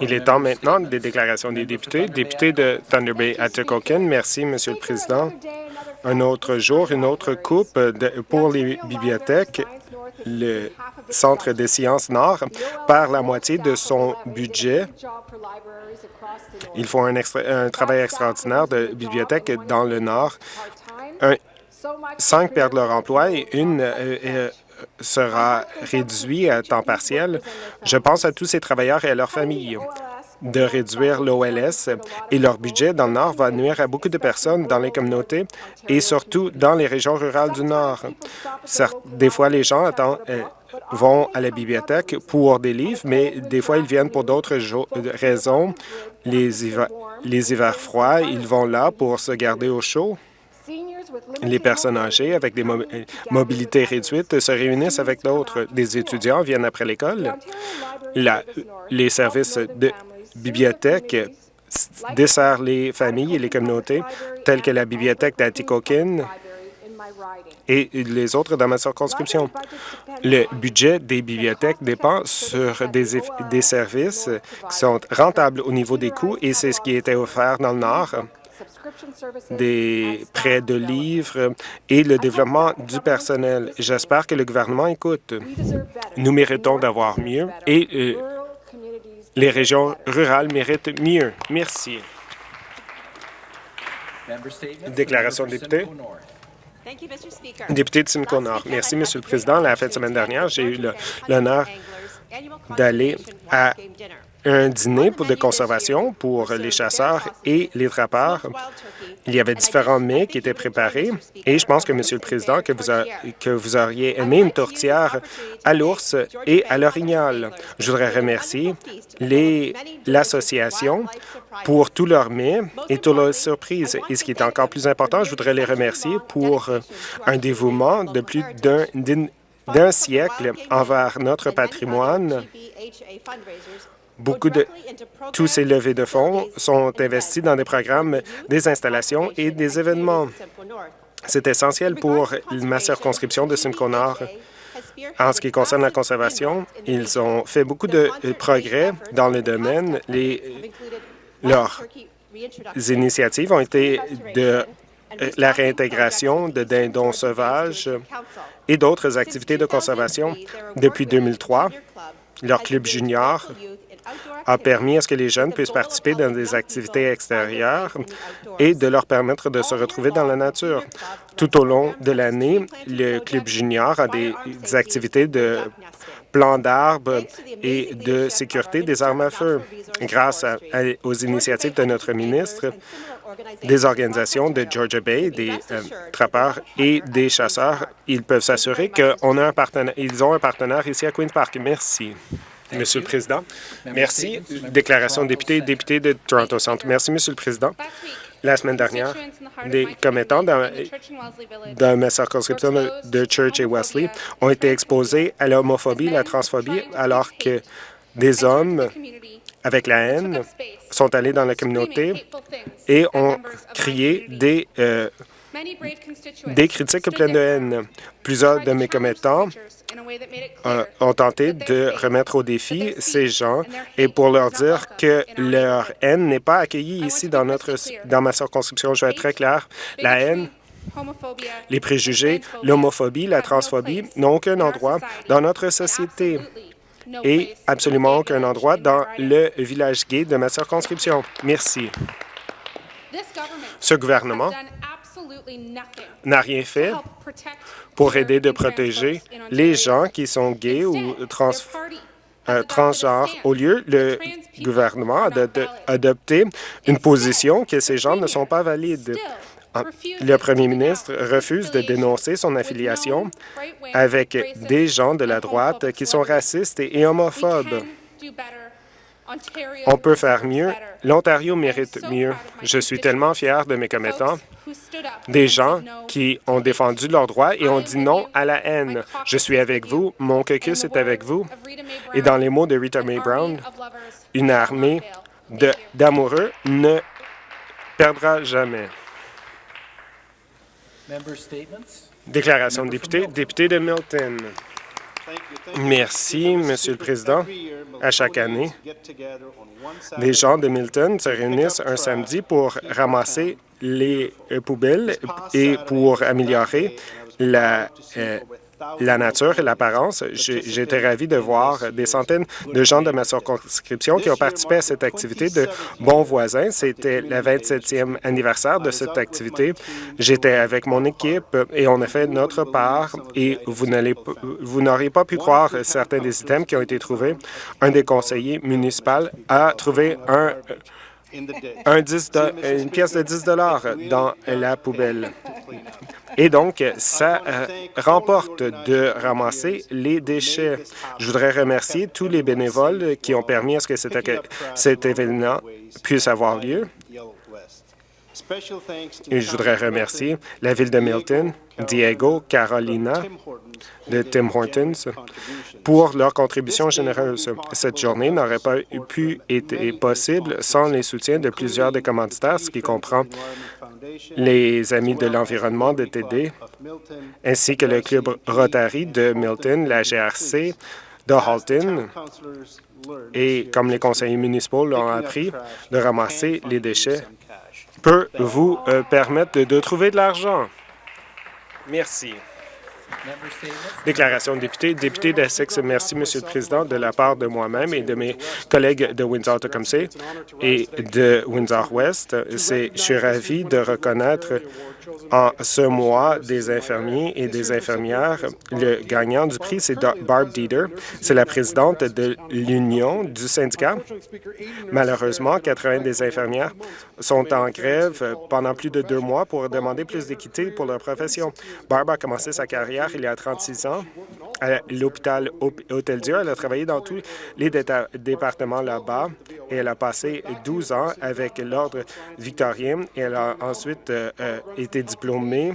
Il est temps maintenant des déclarations des députés. Député de Thunder Bay, Atikokan, merci, Monsieur le Président. Un autre jour, une autre coupe pour les bibliothèques. Le Centre des sciences Nord perd la moitié de son budget. Ils font un, travail extraordinaire de bibliothèque dans le Nord. cinq perdent leur emploi et une euh, euh, sera réduite à temps partiel. Je pense à tous ces travailleurs et à leurs familles de réduire l'OLS et leur budget dans le Nord va nuire à beaucoup de personnes dans les communautés et surtout dans les régions rurales du Nord. des fois, les gens euh, vont à la bibliothèque pour des livres, mais des fois, ils viennent pour d'autres raisons. Les hivers froids, ils vont là pour se garder au chaud. Les personnes âgées avec des mobilités réduites se réunissent avec d'autres. Des étudiants viennent après l'école. Les services de bibliothèque dessert les familles et les communautés, telles que la bibliothèque d'Atikokin et les autres dans ma circonscription. Le budget des bibliothèques dépend sur des services qui sont rentables au niveau des coûts et c'est ce qui était offert dans le Nord des prêts de livres et le développement du personnel. J'espère que le gouvernement écoute. Nous méritons d'avoir mieux et euh, les régions rurales méritent mieux. Merci. Déclaration de député. Député de Simcoe Nord. Merci, Monsieur le Président. La fin de semaine dernière, j'ai eu l'honneur d'aller à un dîner pour de conservation pour les chasseurs et les trappeurs. Il y avait différents mets qui étaient préparés et je pense que, Monsieur le Président, que vous, que vous auriez aimé une tourtière à l'ours et à l'orignal. Je voudrais remercier l'association pour tous leurs mets et toutes leurs surprises. Et ce qui est encore plus important, je voudrais les remercier pour un dévouement de plus d'un siècle envers notre patrimoine Beaucoup de tous ces levées de fonds sont investis dans des programmes, des installations et des événements. C'est essentiel pour ma circonscription de Simcoe Nord. En ce qui concerne la conservation, ils ont fait beaucoup de progrès dans le domaine. Leurs initiatives ont été de la réintégration de dindons sauvages et d'autres activités de conservation. Depuis 2003, leur club junior a permis à ce que les jeunes puissent participer dans des activités extérieures et de leur permettre de se retrouver dans la nature. Tout au long de l'année, le Club junior a des, activités de plan d'arbres et de sécurité des armes à feu. Grâce aux initiatives de notre ministre, des organisations de Georgia Bay, des euh, trappeurs et des chasseurs, ils peuvent s'assurer qu'ils ont un partenaire ici à Queen's Park. Merci. Monsieur le Président. Merci. Déclaration de député, député de Toronto Centre. Merci, Monsieur le Président. La semaine dernière, des commettants dans, dans ma circonscription de Church et Wesley ont été exposés à l'homophobie la transphobie alors que des hommes avec la haine sont allés dans la communauté et ont crié des euh, des critiques pleines de haine. Plusieurs de mes commettants ont tenté de remettre au défi ces gens et pour leur dire que leur haine n'est pas accueillie ici dans, notre, dans ma circonscription. Je vais être très clair. La haine les préjugés, l'homophobie, la transphobie n'ont aucun endroit dans notre société et absolument aucun endroit dans le village gay de ma circonscription. Merci. Ce gouvernement n'a rien fait pour aider de protéger les gens qui sont gays ou trans, euh, transgenres. Au lieu, le gouvernement a adopté une position que ces gens ne sont pas valides. Le premier ministre refuse de dénoncer son affiliation avec des gens de la droite qui sont racistes et homophobes. On peut faire mieux. L'Ontario mérite mieux. Je suis tellement fier de mes commettants, des gens qui ont défendu leurs droits et ont dit non à la haine. Je suis avec vous, mon caucus est avec vous. Et dans les mots de Rita Mae Brown, une armée d'amoureux ne perdra jamais. Déclaration de député, député de Milton. Merci, Monsieur le Président. À chaque année, les gens de Milton se réunissent un samedi pour ramasser les poubelles et pour améliorer la euh, la nature et l'apparence. Été ravi de voir des centaines de gens de ma circonscription qui ont participé à cette activité de bons voisins. C'était le 27e anniversaire de cette activité. J'étais avec mon équipe et on a fait notre part et vous n'auriez pas pu croire certains des items qui ont été trouvés. Un des conseillers municipaux a trouvé un un 10 une pièce de 10 dans la poubelle. Et donc, ça euh, remporte de ramasser les déchets. Je voudrais remercier tous les bénévoles qui ont permis à ce que cet événement puisse avoir lieu. Et je voudrais remercier la Ville de Milton, Diego, Carolina, de Tim Hortons pour leur contribution généreuse. Cette journée n'aurait pas pu être possible sans les soutiens de plusieurs des commanditaires, ce qui comprend les Amis de l'environnement de TD, ainsi que le Club Rotary de Milton, la GRC de Halton, et comme les conseillers municipaux l'ont appris, de ramasser les déchets peut vous euh, permettre de, trouver de l'argent? Merci. Déclaration de député. Député d'Essex, merci, Monsieur le Président, de la part de moi-même et de mes collègues de Windsor-Tecumseh et de Windsor-West. Je suis ravi de reconnaître en ce mois des infirmiers et des infirmières. Le gagnant du prix, c'est Barb Dieter. C'est la présidente de l'Union du syndicat. Malheureusement, 80 des infirmières sont en grève pendant plus de deux mois pour demander plus d'équité pour leur profession. Barb a commencé sa carrière il y a 36 ans à l'hôpital Hôtel-Dieu. Elle a travaillé dans tous les départements là-bas et elle a passé 12 ans avec l'Ordre victorien et elle a ensuite euh, euh, diplômée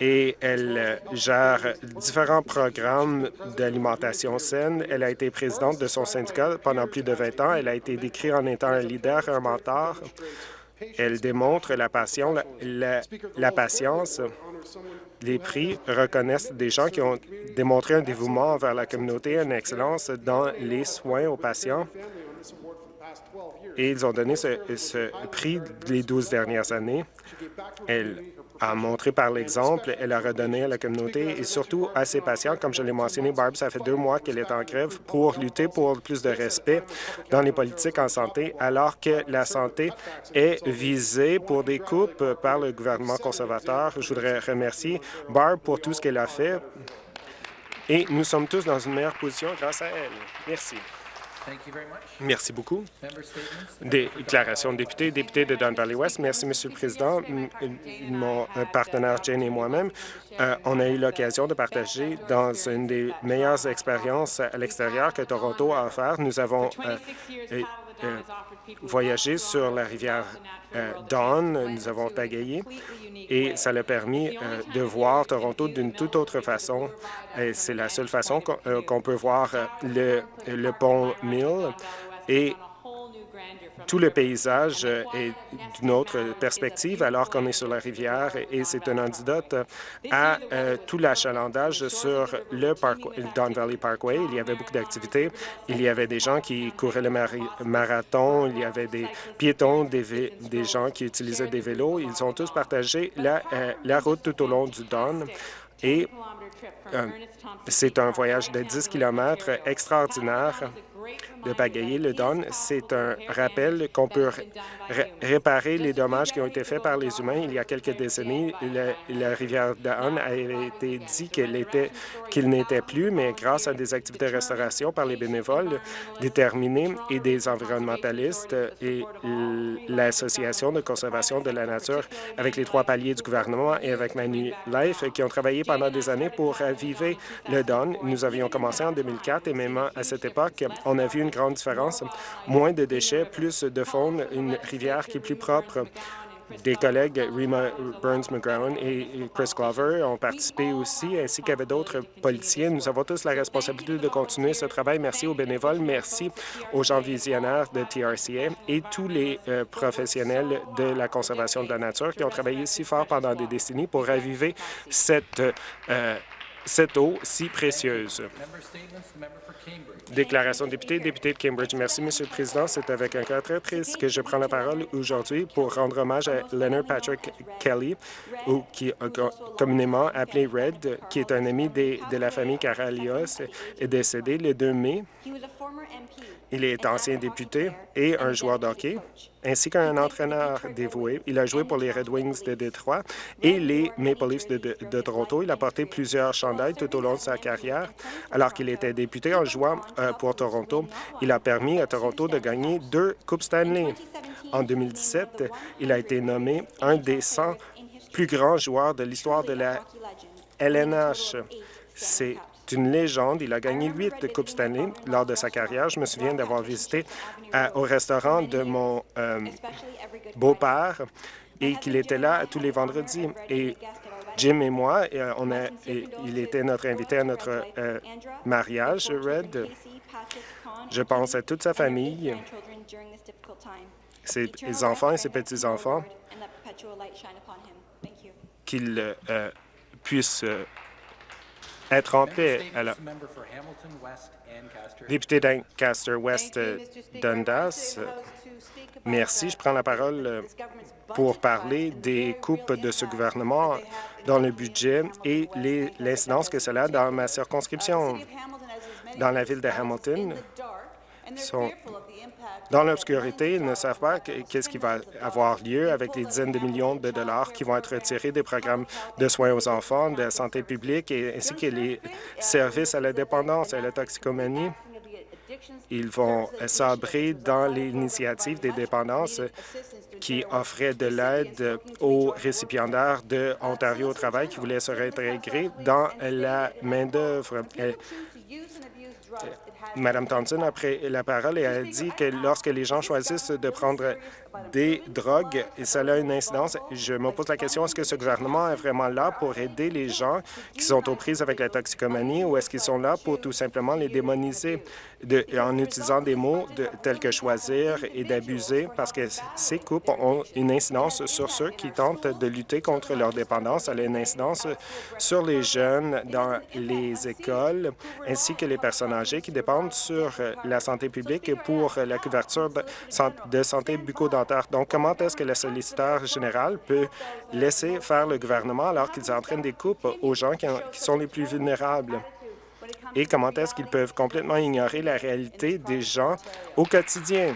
et elle gère différents programmes d'alimentation saine. Elle a été présidente de son syndicat pendant plus de 20 ans. Elle a été décrite en étant un leader, un mentor. Elle démontre la passion, la patience les prix reconnaissent des gens qui ont démontré un dévouement envers la communauté, une excellence dans les soins aux patients. Et ils ont donné ce, prix les 12 dernières années. Elle a montré par l'exemple, elle a redonné à la communauté et surtout à ses patients. Comme je l'ai mentionné, Barb, ça fait deux mois qu'elle est en grève pour lutter pour plus de respect dans les politiques en santé, alors que la santé est visée pour des coupes par le gouvernement conservateur. Je voudrais remercier Barb pour tout ce qu'elle a fait et nous sommes tous dans une meilleure position grâce à elle. Merci. Merci beaucoup. Déclaration de député, député de Don Valley West. Merci, Monsieur le Président. Mon partenaire Jane et moi-même, euh, on a eu l'occasion de partager dans une des meilleures expériences à l'extérieur que Toronto a offert. Nous avons euh, voyagé sur la rivière Don, nous avons pagayé et ça l'a permis de voir Toronto d'une toute autre façon. C'est la seule façon qu'on peut voir le, le pont Mill et tout le paysage est d'une autre perspective alors qu'on est sur la rivière et c'est un antidote à euh, tout l'achalandage sur le Don Valley Parkway. Il y avait beaucoup d'activités. Il y avait des gens qui couraient le marathon, il y avait des piétons, des, gens qui utilisaient des vélos. Ils ont tous partagé la, euh, route tout au long du Don et euh, c'est un voyage de 10 km extraordinaire de pagayer le Don. C'est un rappel qu'on peut réparer les dommages qui ont été faits par les humains. Il y a quelques décennies, la, rivière Don a été dit qu'elle qu'il n'était plus, mais grâce à des activités de restauration par les bénévoles déterminés et des environnementalistes et l'Association de conservation de la nature avec les trois paliers du gouvernement et avec Life qui ont travaillé pendant des années pour raviver le Don. Nous avions commencé en 2004 et même à cette époque, on a vu une grande différence. Moins de déchets, plus de faune, une rivière qui est plus propre. Des collègues, Rima Burns-McGowan et Chris Glover, ont participé aussi, ainsi qu'avec d'autres politiciens. Nous avons tous la responsabilité de continuer ce travail. Merci aux bénévoles, merci aux gens visionnaires de TRCA et tous les euh, professionnels de la conservation de la nature qui ont travaillé si fort pendant des décennies pour raviver cette euh, cette eau si précieuse. Déclaration de député, député de Cambridge. Merci, Monsieur le Président. C'est avec un cœur très triste que je prends la parole aujourd'hui pour rendre hommage à Leonard Patrick Kelly, ou qui communément appelé Red, qui est un ami de la famille Caralios, est décédé le 2 mai. Il est ancien député et un joueur de hockey, ainsi qu'un entraîneur dévoué. Il a joué pour les Red Wings de Détroit et les Maple Leafs de, Toronto. Il a porté plusieurs chandails tout au long de sa carrière. Alors qu'il était député en jouant euh, pour Toronto, il a permis à Toronto de gagner deux Coupes Stanley. En 2017, il a été nommé un des 100 plus grands joueurs de l'histoire de la LNH. C'est une légende. Il a gagné huit Coupes Stanley lors de sa carrière. Je me souviens d'avoir visité au restaurant de mon euh, beau-père et qu'il était là tous les vendredis. Et Jim et moi, euh, on a, il était notre invité à notre euh, mariage, Red. Je pense à toute sa famille, ses enfants et ses petits-enfants, qu'ils puissent être en paix. Alors, député d'Ancaster West Dundas, merci. Je prends la parole euh, pour parler des coupes de ce gouvernement dans le budget et l'incidence que cela a dans ma circonscription. Dans la ville de Hamilton, sont dans l'obscurité. Ils ne savent pas qu'est-ce qui va avoir lieu avec les dizaines de millions de dollars qui vont être retirés des programmes de soins aux enfants, de santé publique, et, ainsi que les services à la dépendance et à la toxicomanie. Ils vont sabrer dans l'initiative des dépendances qui offrait de l'aide aux récipiendaires de Ontario au travail qui voulaient se réintégrer dans la main-d'œuvre. Mme Thompson a pris la parole et a dit que lorsque les gens choisissent de prendre des drogues, et cela a une incidence, je me pose la question, est-ce que ce gouvernement est vraiment là pour aider les gens qui sont aux prises avec la toxicomanie ou est-ce qu'ils sont là pour tout simplement les démoniser? En utilisant des mots tels que choisir et d'abuser parce que ces coupes ont une incidence sur ceux qui tentent de lutter contre leur dépendance. Elle a une incidence sur les jeunes dans les écoles ainsi que les personnes âgées qui dépendent sur la santé publique pour la couverture de santé bucco-dentaire. Donc, comment est-ce que le solliciteur général peut laisser faire le gouvernement alors qu'ils entraînent des coupes aux gens qui sont les plus vulnérables? Et comment est-ce qu'ils peuvent complètement ignorer la réalité des gens au quotidien?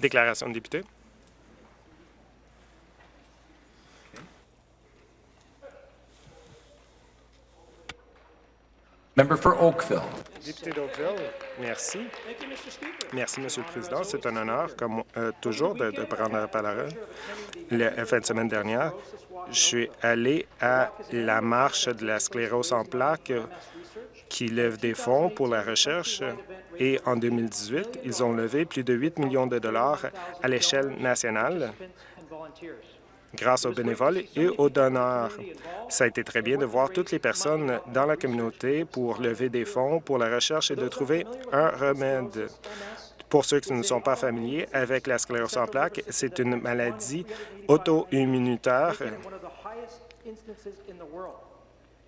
Déclaration de député. Député d'Oakville, merci. Merci, Monsieur le Président. C'est un honneur, comme euh, toujours, de, prendre la parole. La fin de semaine dernière, je suis allé à la marche de la sclérose en plaques qui lève des fonds pour la recherche et en 2018, ils ont levé plus de 8 millions de dollars à l'échelle nationale grâce aux bénévoles et aux donneurs. Ça a été très bien de voir toutes les personnes dans la communauté pour lever des fonds pour la recherche et de trouver un remède. Pour ceux qui ne sont pas familiers avec la sclérose en plaques, c'est une maladie auto-immunitaire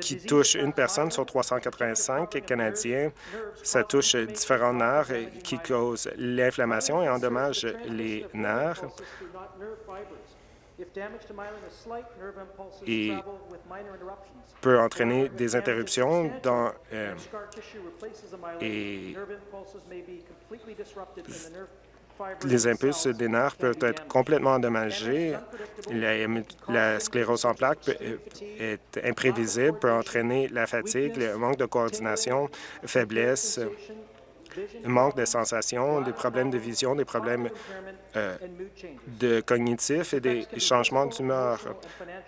qui touche une personne sur 385 Canadiens. Ça touche différents nerfs qui causent l'inflammation et endommage les nerfs et peut entraîner des interruptions dans euh, et les impulses des nerfs peuvent être complètement endommagés. La, sclérose en plaques est imprévisible, peut entraîner la fatigue, le manque de coordination, faiblesse, manque de sensation, des problèmes de vision, des problèmes euh, de cognitifs et des changements d'humeur.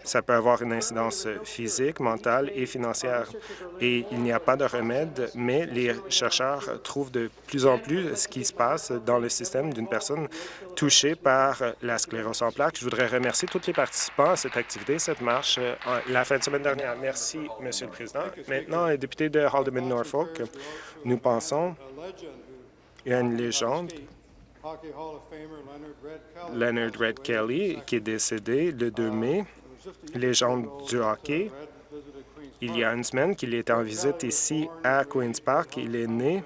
Ça peut avoir une incidence physique, mentale et financière. Et il n'y a pas de remède, mais les chercheurs trouvent de plus en plus ce qui se passe dans le système d'une personne touchée par la sclérose en plaques. Je voudrais remercier tous les participants à cette activité, cette marche, euh, la fin de semaine dernière. Merci, Monsieur le Président. Maintenant, député de Haldeman-Norfolk, nous pensons une légende Leonard Red Kelly, qui est décédé le 2 mai, légende du hockey. Il y a une semaine qu'il était en visite ici à Queen's Park. Il est né,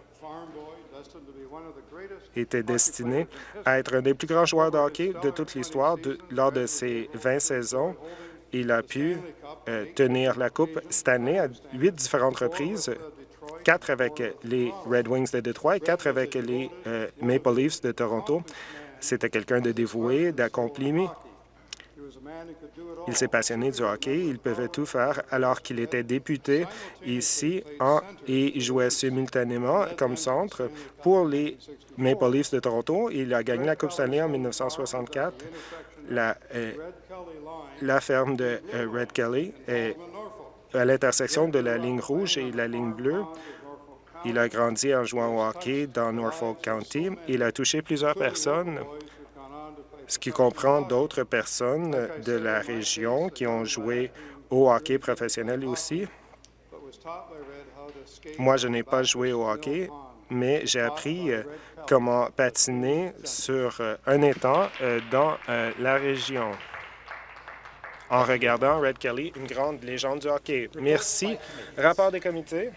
était destiné à être un des plus grands joueurs de hockey de toute l'histoire. Lors de ses 20 saisons, il a pu euh, tenir la Coupe Stanley à huit différentes reprises, quatre avec les Red Wings de Détroit et quatre avec les euh, Maple Leafs de Toronto. C'était quelqu'un de dévoué, d'accompli. Il s'est passionné du hockey. Il pouvait tout faire alors qu'il était député ici en, et jouait simultanément comme centre pour les Maple Leafs de Toronto. Il a gagné la Coupe Stanley en 1964. La, euh, la ferme de euh, Red Kelly est à l'intersection de la ligne rouge et la ligne bleue. Il a grandi en jouant au hockey dans Norfolk County. Il a touché plusieurs personnes, ce qui comprend d'autres personnes de la région qui ont joué au hockey professionnel aussi. Moi, je n'ai pas joué au hockey, mais j'ai appris euh, comment patiner sur euh, un étang euh, dans la région en regardant Red Kelly, une grande légende du hockey. Merci. Rapport des comités.